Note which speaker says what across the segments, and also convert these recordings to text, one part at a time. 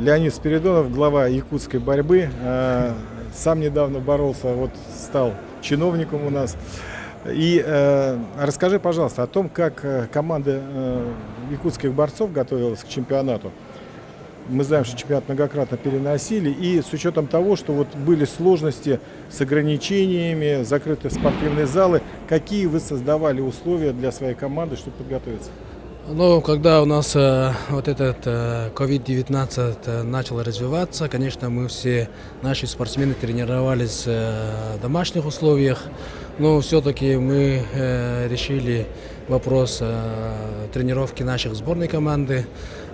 Speaker 1: Леонид Спиридонов, глава якутской борьбы. Э, сам недавно боролся, вот стал чиновником у нас. И э, расскажи, пожалуйста, о том, как э, команда э, якутских борцов готовилась к чемпионату. Мы знаем, что чемпионат многократно переносили. И с учетом того, что вот были сложности с ограничениями, закрытые спортивные залы, какие вы создавали условия для своей команды, чтобы подготовиться?
Speaker 2: Ну, когда у нас э, вот этот э, COVID-19 э, начал развиваться, конечно, мы все, наши спортсмены тренировались э, в домашних условиях, но все-таки мы э, решили вопрос э, тренировки наших сборной команды,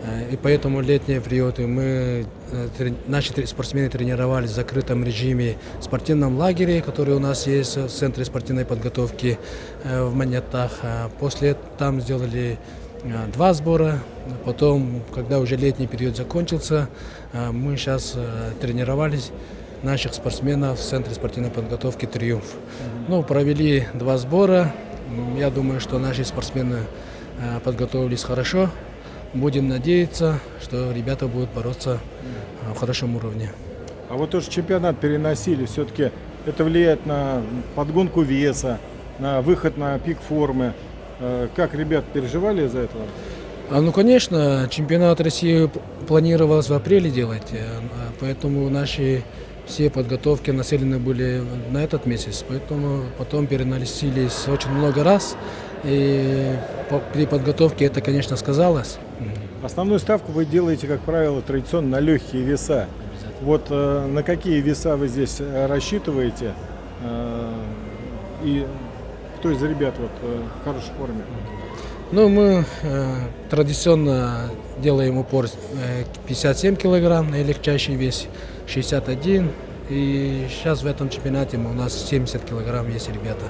Speaker 2: э, и поэтому летние периоды мы, э, трени, наши спортсмены тренировались в закрытом режиме в спортивном лагере, который у нас есть в Центре спортивной подготовки э, в Монетах. После там сделали Э, два сбора. Потом, когда уже летний период закончился, э, мы сейчас э, тренировались наших спортсменов в Центре спортивной подготовки «Триумф». Ну, провели два сбора. Я думаю, что наши спортсмены подготовились хорошо. Будем надеяться, что ребята будут бороться в хорошем уровне.
Speaker 1: А вот тоже чемпионат переносили, все-таки это влияет на подгонку веса, на выход на пик формы. Э, как ребят переживали из-за этого?
Speaker 2: А, ну, конечно, чемпионат России планировалось в апреле делать, э, поэтому наши все подготовки нацелены были на этот месяц, поэтому потом переносились очень много раз, и при подготовке это, конечно, сказалось.
Speaker 1: Основную ставку вы делаете, как правило, традиционно на легкие веса. Вот э, на какие веса вы здесь рассчитываете? Э, и кто из ребят вот, э, в хорошей форме?
Speaker 2: Ну, мы э, традиционно делаем упор э, 57 килограмм на легчайший вес, 61. И сейчас в этом чемпионате у нас 70 килограмм есть ребята.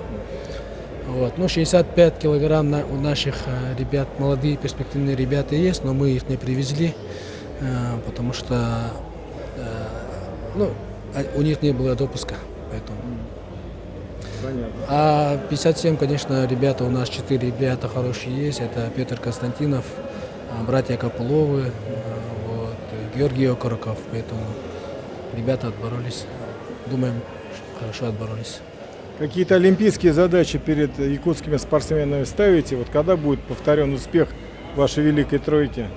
Speaker 2: Вот. Ну, 65 килограмм на, у наших э, ребят, молодые перспективные ребята есть, но мы их не привезли, э, потому что э, ну, а, у них не было допуска. Поэтому. Понятно. А 57, конечно, ребята, у нас четыре ребята хорошие есть. Это Петр Константинов, а, братья Копыловы, а, вот, Георгий Окороков. Поэтому ребята отборолись. Думаем, хорошо отборолись.
Speaker 1: Какие-то олимпийские задачи перед якутскими спортсменами ставите? Вот когда будет повторен успех вашей великой тройки?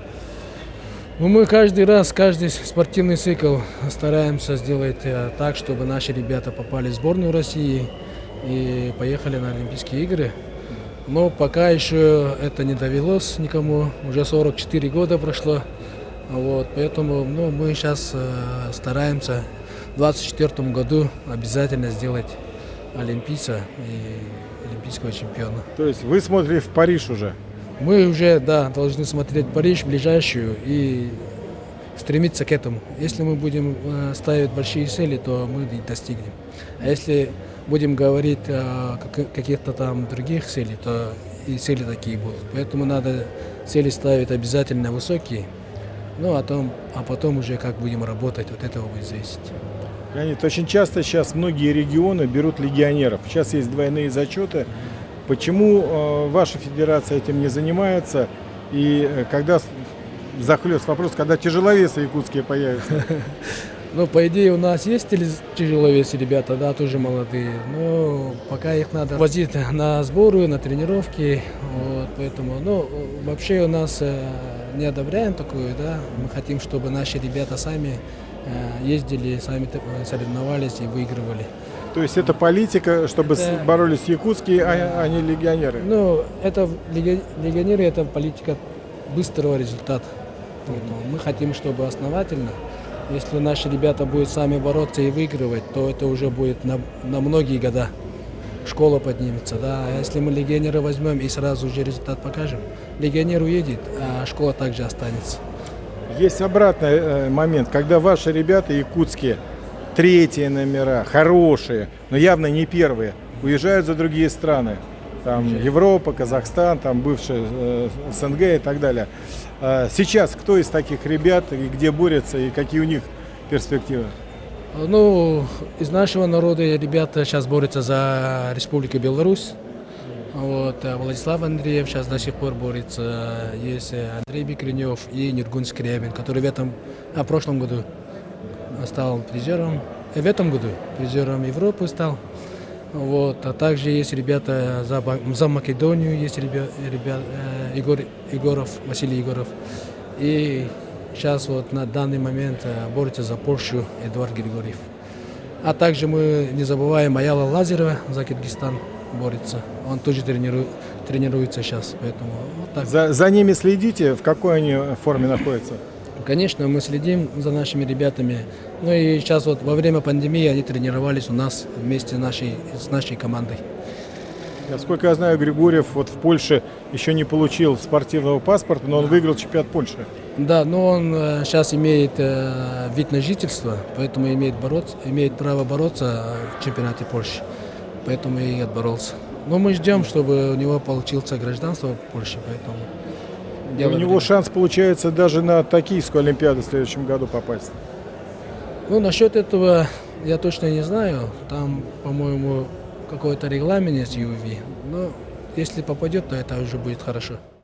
Speaker 2: Ну, мы каждый раз, каждый спортивный цикл стараемся сделать э, так, чтобы наши ребята попали в сборную России и поехали на Олимпийские игры. Но пока еще это не довелось никому, уже 44 года прошло. Вот, поэтому ну, мы сейчас э, стараемся в 2024 году обязательно сделать олимпийца и олимпийского чемпиона.
Speaker 1: То есть вы смотрели в Париж уже?
Speaker 2: Мы уже, да, должны смотреть Париж ближайшую и стремиться к этому. Если мы будем э, ставить большие цели, то мы достигнем. А если будем говорить о каких-то там других целей, то и цели такие будут. Поэтому надо цели ставить обязательно высокие, ну а, том, а потом уже как будем работать, вот этого будет зависеть.
Speaker 1: Леонид, очень часто сейчас многие регионы берут легионеров. Сейчас есть двойные зачеты. Почему э, ваша федерация этим не занимается? И э, когда захлест вопрос, когда тяжеловесы якутские появятся?
Speaker 2: Ну, по идее, у нас есть тяжеловесы ребята, да, тоже молодые. Но пока их надо возить на сборы, на тренировки. Вот, поэтому, ну, вообще у нас э, не одобряем такую, да. Мы хотим, чтобы наши ребята сами э, ездили, сами соревновались и выигрывали.
Speaker 1: То есть это политика, чтобы это, боролись якутские, а, а не легионеры?
Speaker 2: Ну, это легионеры, это политика быстрого результата. Поэтому мы хотим, чтобы основательно если наши ребята будут сами бороться и выигрывать, то это уже будет на, на многие года. Школа поднимется, да. А если мы легионера возьмем и сразу же результат покажем, легионер уедет, а школа также останется.
Speaker 1: Есть обратный э, момент, когда ваши ребята якутские, третьи номера, хорошие, но явно не первые, уезжают за другие страны. Там Европа, Казахстан, там бывшая э, СНГ и так далее. А сейчас кто из таких ребят и где борются и какие у них перспективы?
Speaker 2: Ну, из нашего народа ребята сейчас борются за Республику Беларусь. Вот, а Владислав Андреев сейчас до сих пор борется. Есть Андрей Бекренев и Нергун Скрябин, который в этом, а в прошлом году стал призером. э, В этом году призером Европы стал. Вот, а также есть ребята за, за Македонию, есть ребят, ребят э, Егор, Егоров, Василий Егоров. И сейчас вот на данный момент э, борется за Польшу Эдуард Григорьев. А также мы не забываем Аяла Лазерова за Киргизстан борется. Он тоже тренирует, тренируется сейчас, поэтому вот так.
Speaker 1: За, за ними следите, в какой они форме находятся?
Speaker 2: Конечно, мы следим за нашими ребятами. Ну и сейчас вот во время пандемии они тренировались у нас вместе нашей, с нашей командой.
Speaker 1: Насколько я знаю, Григорьев вот в Польше еще не получил спортивного паспорта, но он выиграл чемпионат Польши.
Speaker 2: Да, но он сейчас имеет э, вид на жительство, поэтому имеет, бороться, имеет право бороться э, в чемпионате Польши. Поэтому и отборолся. Но мы ждем, чтобы у него получился гражданство Польши, поэтому... Дело
Speaker 1: у него
Speaker 2: времени.
Speaker 1: шанс получается даже на Токийскую Олимпиаду в следующем году попасть.
Speaker 2: Ну, насчет этого я точно не знаю. Там, по-моему, какой-то регламент есть UV. Но если попадет, то это уже будет хорошо.